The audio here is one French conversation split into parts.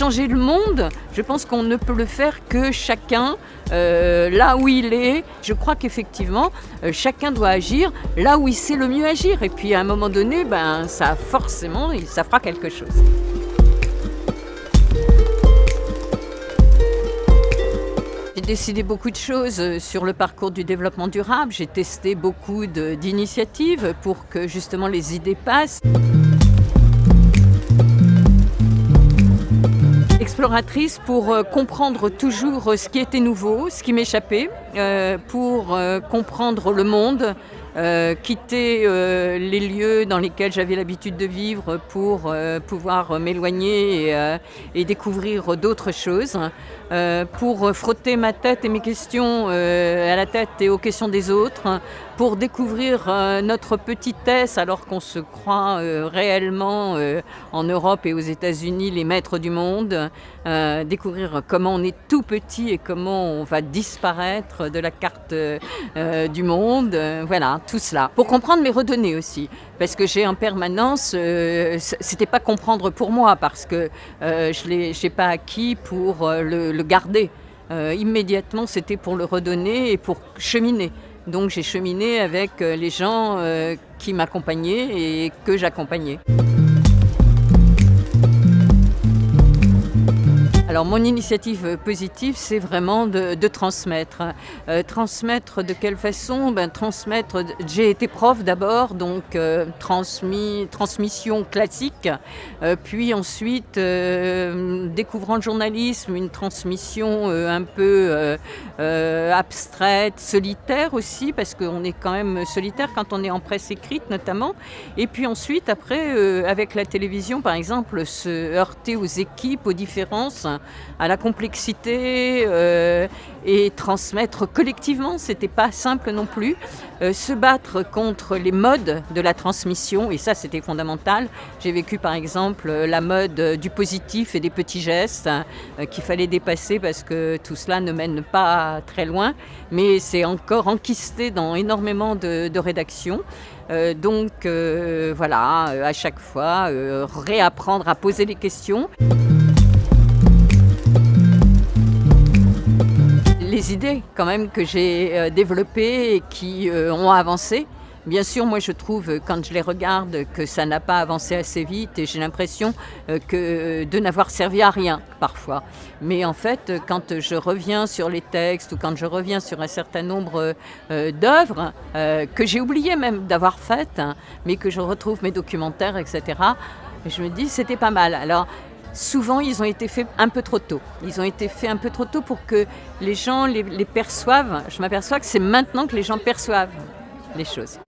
Changer le monde, je pense qu'on ne peut le faire que chacun euh, là où il est. Je crois qu'effectivement, euh, chacun doit agir là où il sait le mieux agir. Et puis à un moment donné, ben, ça forcément, ça fera quelque chose. J'ai décidé beaucoup de choses euh, sur le parcours du développement durable. J'ai testé beaucoup d'initiatives pour que justement les idées passent. Exploratrice pour euh, comprendre toujours ce qui était nouveau, ce qui m'échappait, euh, pour comprendre le monde, euh, quitter euh, les lieux dans lesquels j'avais l'habitude de vivre pour euh, pouvoir m'éloigner et, et, découvrir d'autres choses, pour frotter ma tête et mes questions à la tête et aux questions des autres, pour découvrir notre petitesse alors qu'on se croit réellement en Europe et aux États-Unis les maîtres du monde, découvrir comment on est tout petit et comment on va disparaître de la carte du monde. voilà, tout cela. Pour comprendre, mais redonner aussi. Parce que j'ai en permanence, euh, c'était pas comprendre pour moi, parce que euh, je n'ai pas acquis pour euh, le, garder. immédiatement, c'était pour le redonner et pour cheminer. Donc j'ai cheminé avec les gens qui m'accompagnaient et que j'accompagnais. Alors mon initiative positive, c'est vraiment de, transmettre. Euh, transmettre de quelle façon? Ben, Transmettre, j'ai été prof d'abord, donc euh, transmis, transmission classique, euh, puis ensuite, découvrant le journalisme, une transmission un peu abstraite, solitaire aussi, parce qu'on est quand même solitaire quand on est en presse écrite notamment, et puis ensuite, après, avec la télévision par exemple, se heurter aux équipes, aux différences, à la complexité euh, et transmettre collectivement, c'était pas simple non plus. Euh, se battre contre les modes de la transmission, et ça c'était fondamental. J'ai vécu par exemple la mode du positif et des petits gestes euh, qu'il fallait dépasser parce que tout cela ne mène pas très loin, mais c'est encore enquisté dans énormément de rédactions. donc voilà, à chaque fois, réapprendre à poser les questions. Les idées quand même que j'ai euh, développées et qui euh, ont avancé. Bien sûr, moi je trouve, quand je les regarde, que ça n'a pas avancé assez vite et j'ai l'impression euh, que de n'avoir servi à rien parfois. Mais en fait, quand je reviens sur les textes ou quand je reviens sur un certain nombre d'œuvres que j'ai oublié même d'avoir faites, hein, mais que je retrouve mes documentaires, etc., je me dis c'était pas mal. Alors souvent ils ont été faits un peu trop tôt. Ils ont été faits un peu trop tôt pour que les gens les, perçoivent. Je m'aperçois que c'est maintenant que les gens perçoivent les choses.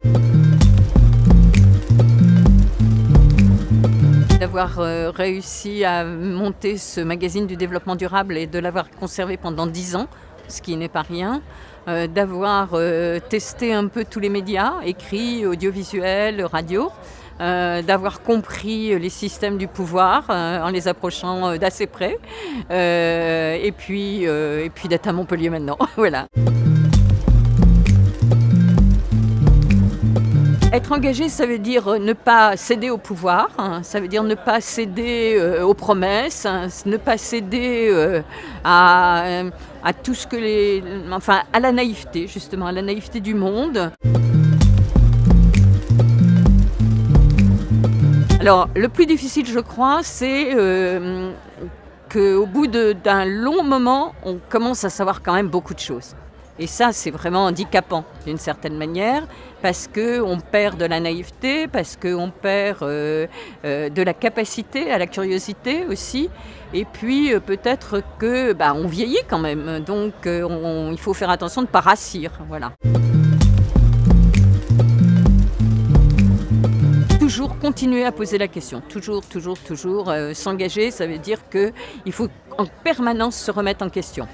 D'avoir euh, réussi à monter ce magazine du développement durable et de l'avoir conservé pendant dix ans, ce qui n'est pas rien, euh, d'avoir euh, testé un peu tous les médias, écrits, audiovisuels, radio, euh, d'avoir compris les systèmes du pouvoir euh, en les approchant euh, d'assez près, et puis, et puis d'être à Montpellier maintenant. voilà. Être engagé, ça veut dire ne pas céder au pouvoir, hein. ça veut dire ne pas céder aux promesses, hein. ne pas céder à, à, tout ce que les... enfin, à la naïveté, justement, à la naïveté du monde. Alors, le plus difficile, je crois, c'est euh, qu'au bout d'un long moment, on commence à savoir quand même beaucoup de choses. Et ça, c'est vraiment handicapant d'une certaine manière, parce qu'on perd de la naïveté, parce qu'on perd euh, euh, de la capacité à la curiosité aussi, et puis peut-être que bah, on vieillit quand même, donc il faut faire attention de ne pas rassir. Voilà. Continuer à poser la question, toujours, toujours, toujours euh, s'engager, ça veut dire qu'il faut en permanence se remettre en question.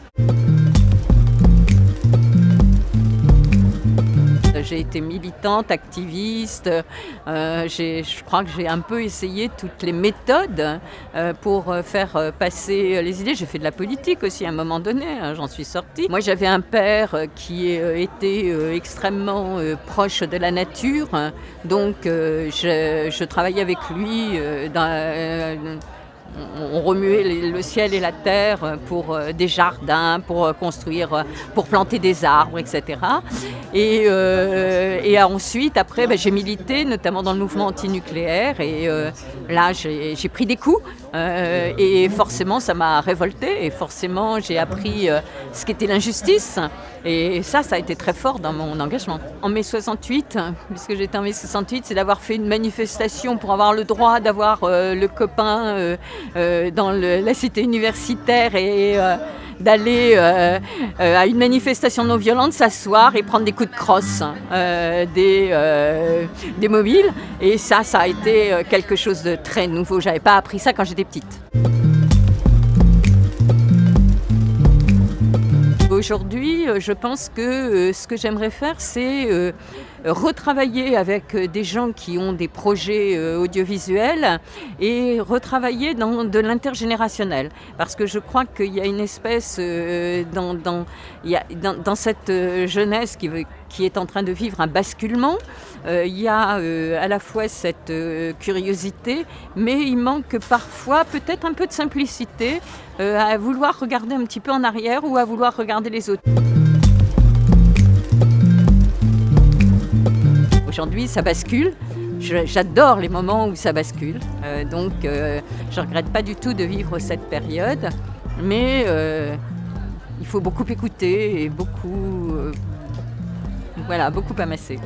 J'ai été militante, activiste, euh, je crois que j'ai un peu essayé toutes les méthodes euh, pour euh, faire passer les idées. J'ai fait de la politique aussi à un moment donné, hein, j'en suis sortie. Moi j'avais un père qui était extrêmement proche de la nature, donc je, travaillais avec lui on remuait le ciel et la terre pour euh, des jardins, pour euh, construire, euh, pour planter des arbres, etc. Et, et ensuite, après, ben, j'ai milité, notamment dans le mouvement antinucléaire, et là, j'ai pris des coups, et forcément, ça m'a révolté, et forcément, j'ai appris ce qu'était l'injustice, et ça, ça a été très fort dans mon engagement. En mai 68, puisque j'étais en mai 68, c'est d'avoir fait une manifestation pour avoir le droit d'avoir le copain euh, dans la cité universitaire et euh, d'aller euh, à une manifestation non violente, s'asseoir et prendre des coups de crosse des, des mobiles. Et ça, ça a été quelque chose de très nouveau. J'avais pas appris ça quand j'étais petite. Aujourd'hui, je pense que ce que j'aimerais faire, c'est retravailler avec euh, des gens qui ont des projets euh, audiovisuels et retravailler dans de l'intergénérationnel. Parce que je crois qu'il y a une espèce euh, dans, dans, dans, cette jeunesse qui, qui est en train de vivre un basculement. il y a à la fois cette curiosité, mais il manque parfois peut-être un peu de simplicité à vouloir regarder un petit peu en arrière ou à vouloir regarder les autres. Aujourd'hui, ça bascule. J'adore les moments où ça bascule. Euh, donc, euh, je ne regrette pas du tout de vivre cette période. Mais euh, il faut beaucoup écouter et beaucoup, voilà, beaucoup amasser.